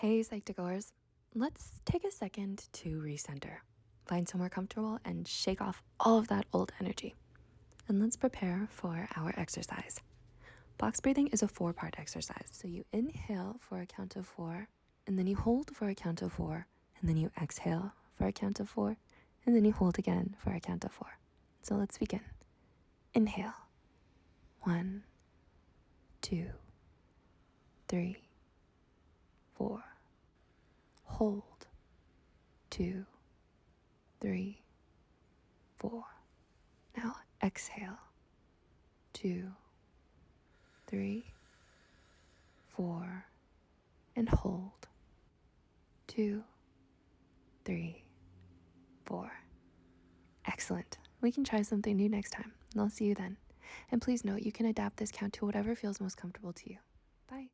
Hey, Psych2Goers. Let's take a second to recenter. Find somewhere comfortable and shake off all of that old energy. And let's prepare for our exercise. Box breathing is a four part exercise. So you inhale for a count of four, and then you hold for a count of four, and then you exhale for a count of four, and then you hold again for a count of four. So let's begin. Inhale. One, two, three, four. Hold. Two, three, four. Now exhale. Two, three, four, and hold. Two, three, four. Excellent. We can try something new next time, and I'll see you then. And please note you can adapt this count to whatever feels most comfortable to you. Bye.